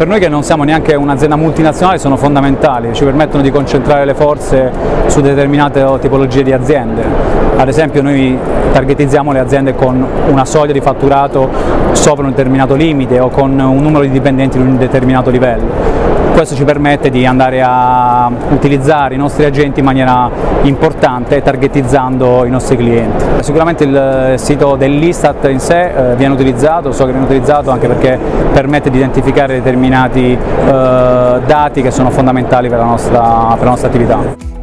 Per noi che non siamo neanche un'azienda multinazionale sono fondamentali, ci permettono di concentrare le forze su determinate tipologie di aziende. Ad esempio noi targetizziamo le aziende con una soglia di fatturato sopra un determinato limite o con un numero di dipendenti di un determinato livello. Questo ci permette di andare a utilizzare i nostri agenti in maniera importante targetizzando i nostri clienti. Sicuramente il sito dell'Istat in sé eh, viene utilizzato, so che viene utilizzato anche perché permette di identificare determinati eh, dati che sono fondamentali per la nostra, per la nostra attività.